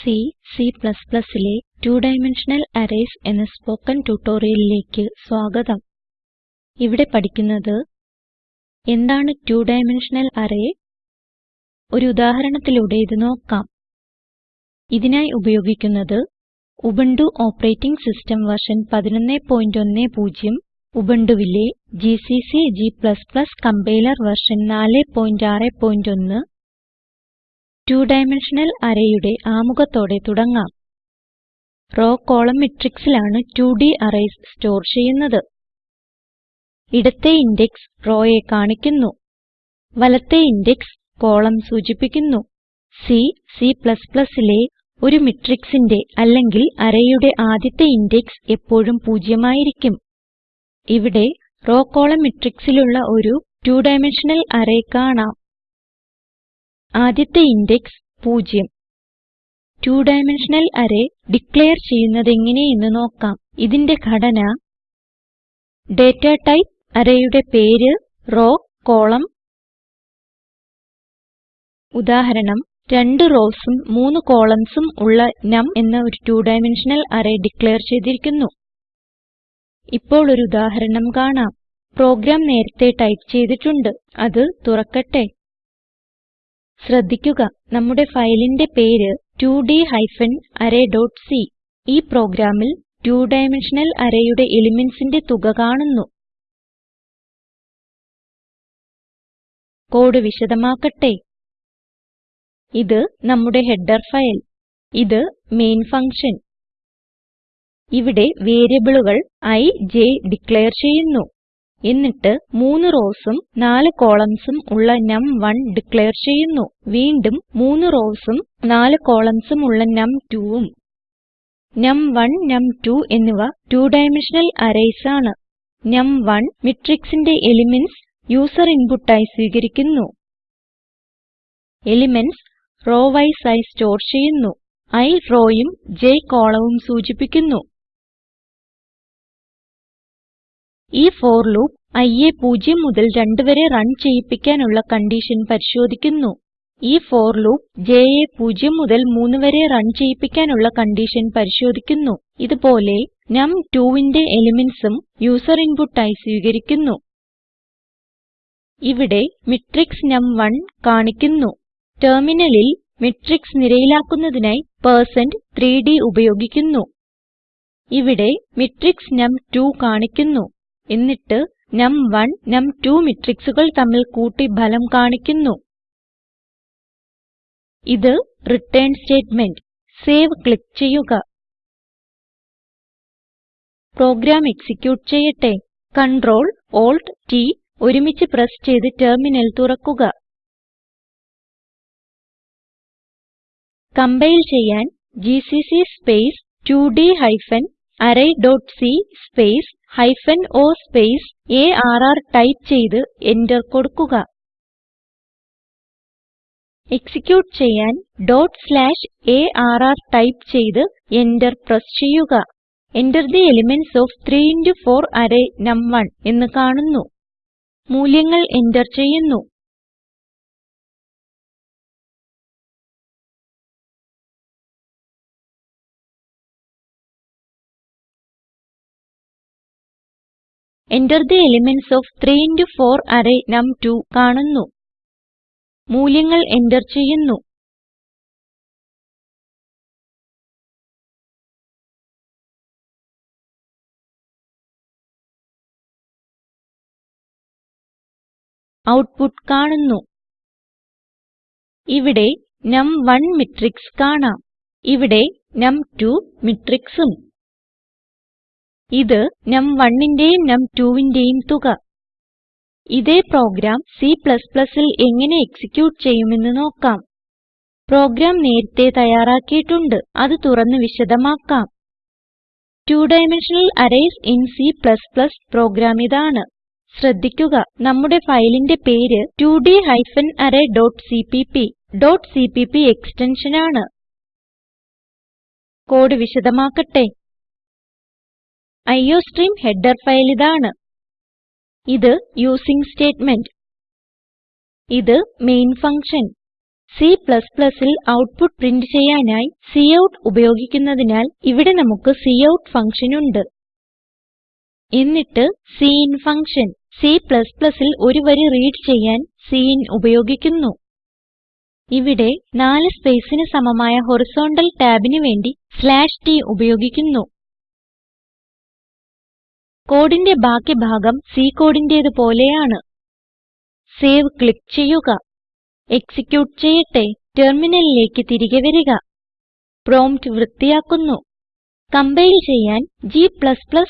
C Cലെ two dimensional arrays എന്ന spoken ട്യൂട്ടോറിയലിലേക്ക് സ്വാഗതം. ഇവിടെ പഠിക്കുന്നത് എന്താണ് ടു ഡൈമെൻഷണൽ അറേ ഒരു ഉദാഹരണത്തിലൂടെ ഇത് നോക്കാം. ഇതിനായി ഉപയോഗിക്കുന്നത് Ubuntu operating system version 1110 ഉബുണ്ടുവിലെ GCC g compiler version 461 two dimensional arrayയുടെ ആമുഖത്തോടെ തുടങ്ങാം. റോ കോളം മെട്രിക്സിലാണ് 2D അറേയ്സ് സ്റ്റോർ ചെയ്യുന്നത്. ഇടത്തെ ഇൻഡെക്സ് റോയെ കാണിക്കുന്നു. വലത്തെ ഇൻഡെക്സ് കോളം സൂചിപ്പിക്കുന്നു. സി Cലെ ഒരു matrixന്റെ അല്ലെങ്കിൽ arrayയുടെ ആദ്യത്തെ ഇൻഡെക്സ് എപ്പോഴും പൂജ്യമായിരിക്കും. ഇവിടെ റോ കോളം matrixലുള്ള ഒരു 2 ഡൈമെൻഷണൽ അറേ കാണാം. ആദ്യത്തെ index 0 two dimensional array declare ചെയ്യുന്നതെങ്ങനെയെന്ന് നോക്കാം. ഇതിന്റെ ഘടന ഡാറ്റ ടൈപ്പ് arrayയുടെ പേര് റോ കോളം. ഉദാഹരണം രണ്ട് rowsഉം മൂന്ന് columnsഉം ഉള്ള നം എന്ന ഒരു ടു ഡൈമെൻഷണൽ അറേ ഡിക്ലയർ ചെയ്തിരിക്കുന്നു. ഇപ്പോൾ ഒരു ഉദാഹരണം കാണാം. പ്രോഗ്രാം നേരത്തേ ടൈപ്പ് ചെയ്തിട്ടുണ്ട്. അത് തുറക്കട്ടെ. ശ്രദ്ധിക്കുക. നമ്മുടെ ഫയലിന്റെ പേര് 2ഡ് ഹൈഫൻ അറേ ഡോട്ട് c. ഈ പ്രോഗ്രാമിൽ 2 ഡൈമെൻഷണൽ arrayയുടെ elementsന്റെ തുക കാണുന്നു. കോഡ് വിശദമാക്കട്ടെ. ഇത് നമ്മുടെ ഹെഡർ ഫയൽ. ഇത് മെയിൻ ഫങ്ഷൻ ഇവിടെ വേരിയബിളുകൾ i j ഡിക്ലയർ ചെയ്യുന്നു. എന്നിട്ട് മൂന്ന് റോസും നാല് കോളംസും ഉള്ള നം1 ഡിക്ലയർ ചെയ്യുന്നു. വീണ്ടും മൂന്ന് റോസും നാല് കോളംസും ഉള്ള നം2ഉം നം1 നം2 എന്നിവ 2 ഡൈമെൻഷണൽ അറേയ്സ് ആണ് നം1 matrixന്റെ എലിമെന്റ്സ് യൂസർ ഇൻപുട്ട് ആയി സ്വീകരിക്കുന്നു. എലിമെന്റ്സ് റോ വൈസ് ആയി സ്റ്റോർ ചെയ്യുന്നു. i rowയും j columnവും സൂചിപ്പിക്കുന്നു. ഈ ഫോർ ലൂപ്പ് iയെ 0 മുതൽ 2 വരെ റൺ ചെയ്യിപ്പിക്കാനുള്ള കൺഡിഷൻ പരിശോധിക്കുന്നു. ഈ ഫോർ ലൂപ്പ് jയെ 0 മുതൽ 3 വരെ റൺ ചെയ്യിപ്പിക്കാനുള്ള കൺഡിഷൻ പരിശോധിക്കുന്നു. ഇത് പോലെ നം2ന്റെ elementsഉം യൂസർ ഇൻപുട്ട് ആയി സ്വീകരിക്കുന്നു. ഇവിടെ മാട്രിക്സ് നം1 കാണിക്കുന്നു. ടെർമിനലിൽ മാട്രിക്സ് നിരയിലാക്കുന്നതിനായി 3d ഉപയോഗിക്കുന്നു. ഇവിടെ മാട്രിക്സ് നം2 കാണിക്കുന്നു. എന്നിട്ട് നം1 നം2 മെട്രിക്സുകൾ തമ്മിൽ കൂട്ടി ഫലം കാണിക്കുന്നു. ഇത് റിട്ടേൺ സ്റ്റേറ്റ്മെന്റ് സേവ് ക്ലിക്ക് ചെയ്യുക. പ്രോഗ്രാം എക്സിക്യൂട്ട് ചെയ്യട്ടെ. Ctrl Alt T ഒരുമിച്ച് പ്രസ് ചെയ്ത് ടെർമിനൽ തുറക്കുക. കംപൈൽ ചെയ്യാൻ GCC space two d hyphen array dot c space hyphen o space arr type ചെയ്ത് എന്റർ കൊടുക്കുക. എക്സിക്യൂട്ട് ചെയ്യാൻ ആർ ടൈപ്പ് ചെയ്ത് എന്റർ പ്രസ് ചെയ്യുക. Enter the elements of 3 into 4 array num one എന്ന് കാണുന്നു. മൂല്യങ്ങൾ എന്റർ ചെയ്യുന്നു. Enter the elements of 3 into 4 array num2 കാണുന്നു മൂല്യങ്ങൾ എന്റർ ചെയ്യുന്നു ഔട്ട്പുട്ട് കാണുന്നു ഇവിടെ നം1 matrix കാണാം ഇവിടെ നം2 matrixഉം ഇത് num1ന്റേയും num2ന്റേയും തുക. ഇതേ പ്രോഗ്രാം Cൽ എങ്ങനെ എക്സിക്യൂട്ട് ചെയ്യുമെന്ന് നോക്കാം. പ്രോഗ്രാം നേരത്തെ തയ്യാറാക്കിയിട്ടുണ്ട്. അത് തുറന്ന് വിശദമാക്കാം. 2 dimensional arrays in C program ഇതാണ്. ശ്രദ്ധിക്കുക നമ്മുടെ ഫയലിന്റെ പേര് two d hyphen array dot dot extension ആണ്. കോഡ് വിശദമാക്കട്ടെ. അയോസ്ട്രീം ഹെഡർ ഫയൽ ഇതാണ്. ഇത് യൂസിങ് സ്റ്റേറ്റ്മെന്റ്. ഇത് മെയിൻ ഫങ്ഷൻ. Cൽ ഔട്ട്പുട്ട് പ്രിന്റ് ചെയ്യാനായി കൌട്ട് ഉപയോഗിക്കുന്നതിനാൽ ഇവിടെ നമുക്ക് കൌട്ട് ഫങ്ഷൻ ഉണ്ട്. എന്നിട്ട് സിൻ ഫങ്ഷൻ. Cൽ ഒരു വരി റീഡ് ചെയ്യാൻ സിൻ ഉപയോഗിക്കുന്നു. ഇവിടെ നാല് സ്പേസിന് സമമായ ഹോറിസോണ്ടൽ ടാബിന് വേണ്ടി t ഉപയോഗിക്കുന്നു. കോഡിന്റെ ബാക്കി ഭാഗം C കോഡിന്റേത് പോലെയാണ്. സേവ് ക്ലിക്ക് ചെയ്യുക. എക്സിക്യൂട്ട് ചെയ്യട്ടെ. ടെർമിനലിലേക്ക് തിരികെ വരിക. പ്രോംപ്റ്റ് വൃത്തിയാക്കുന്നു. കംപൈൽ ചെയ്യാൻ g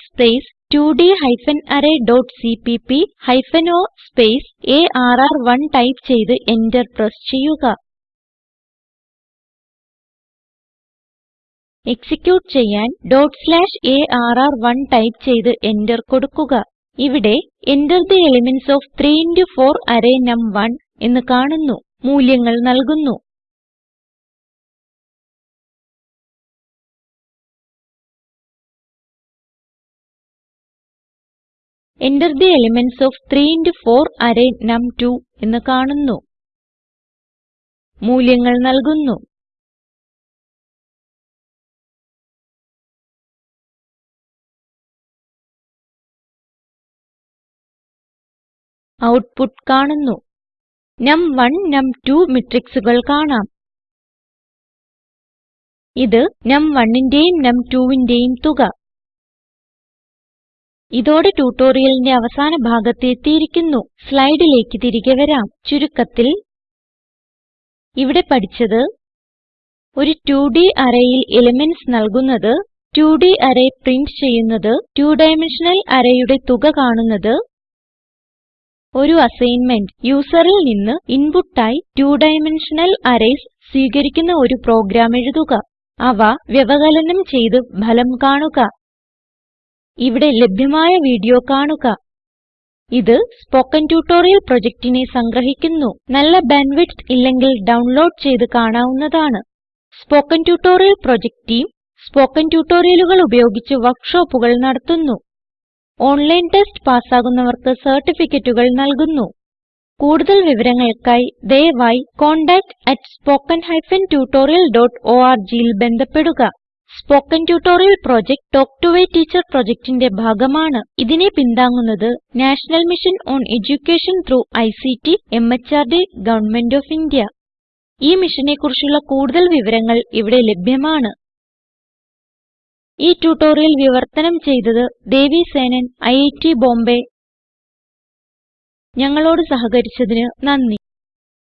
space 2d hyphen array dot CPP hyphen o space arr one type ചെയ്ത് എന്റർ പ്രസ് ചെയ്യുക. എക്സിക്യൂട്ട് ചെയ്യാൻ arr1 ടൈപ്പ് ചെയ്ത് എന്റർ കൊടുക്കുക. ഇവിടെ Enter the elements of 3 into 4 array num one എന്ന് കാണുന്നു. മൂല്യങ്ങൾ നല്കുന്നു Enter the elements of 3 into 4 array num two എന്ന് കാണുന്നു. മൂല്യങ്ങൾ നല്കുന്നു ഔട്ട്പുട്ട് കാണുന്നു. നം1 നം2 മെട്രിക്സുകൾ കാണാം. ഇത് num1ന്റെയും num2ന്റെയും തുക. ഇതോടെ ട്യൂട്ടോറിയലിന്റെ അവസാന ഭാഗത്ത് എത്തിയിരിക്കുന്നു. സ്ലൈഡിലേക്ക് തിരികെ വരാം. ചുരുക്കത്തിൽ ഇവിടെ പഠിച്ചത് ഒരു 2D arrayയിൽ എലിമെന്റ്സ് നൽകുന്നത് 2D അറേ പ്രിന്റ് ചെയ്യുന്നത് 2 ഡൈമെൻഷണൽ arrayയുടെ തുക കാണുന്നത് ഒരു അസൈൻമെന്റ് യൂസറിൽ നിന്ന് ഇൻപുട്ടായി 2 ഡൈമെൻഷണൽ അറേയ്സ് സ്വീകരിക്കുന്ന ഒരു പ്രോഗ്രാം എഴുതുക. അവ വ്യവകലനം ചെയ്ത് ഫലം കാണുക. ഇവിടെ ലഭ്യമായ വീഡിയോ കാണുക. ഇത് സ്പോകെൻ ട്യൂട്ടോറിയൽ പ്രൊജക്റ്റിനെ സംഗ്രഹിക്കുന്നു. നല്ല ബാൻഡ്വിഡ്ത്ത് ഇല്ലെങ്കിൽ ഡൌൺലോഡ് ചെയ്ത് കാണാവുന്നതാണ്. Spoken tutorial project team spoken ട്യൂട്ടോറിയലുകൾ ഉപയോഗിച്ച് വർക്ക്ഷോപ്പുകൾ നടത്തുന്നു. ഓൺലൈൻ ടെസ്റ്റ് പാസ്സാകുന്നവർക്ക് സർട്ടിഫിക്കറ്റുകൾ നൽകുന്നു. കൂടുതൽ വിവരങ്ങൾക്കായി ദയവായി contactspoken tutorialorgൽ ബന്ധപ്പെടുക. Spoken tutorial project talk to a teacher പ്രൊജക്റ്റിന്റെ ഭാഗമാണ്. ഇതിനെ പിന്താങ്ങുന്നത് national mission on education through ICT MHRD government of India. ഈ മിഷനെ കുറിച്ചുള്ള കൂടുതൽ വിവരങ്ങൾ ഇവിടെ ലഭ്യമാണ്. ഈ ട്യൂട്ടോറിയൽ വിവർത്തനം ചെയ്തത് ദേവി സേനൻ ഐറ്റ് ബോംബേ. ഞങ്ങളോട് സഹകരിച്ചതിന് നന്ദി.